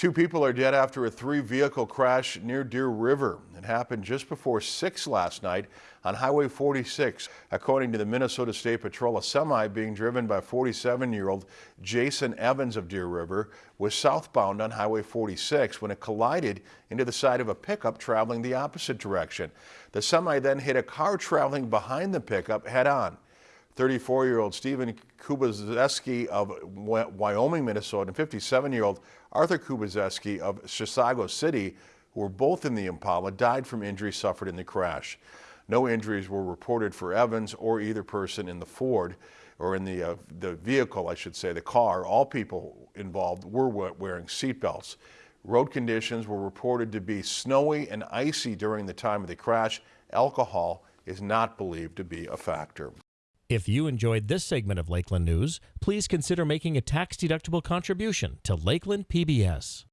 Two people are dead after a three-vehicle crash near Deer River. It happened just before 6 last night on Highway 46. According to the Minnesota State Patrol, a semi being driven by 47-year-old Jason Evans of Deer River was southbound on Highway 46 when it collided into the side of a pickup traveling the opposite direction. The semi then hit a car traveling behind the pickup head-on. 34-year-old Stephen Kubazeski of Wyoming, Minnesota, and 57-year-old Arthur Kubazeski of Chisago City, who were both in the Impala, died from injuries suffered in the crash. No injuries were reported for Evans or either person in the Ford, or in the, uh, the vehicle, I should say, the car. All people involved were wearing seatbelts. Road conditions were reported to be snowy and icy during the time of the crash. Alcohol is not believed to be a factor. If you enjoyed this segment of Lakeland News, please consider making a tax-deductible contribution to Lakeland PBS.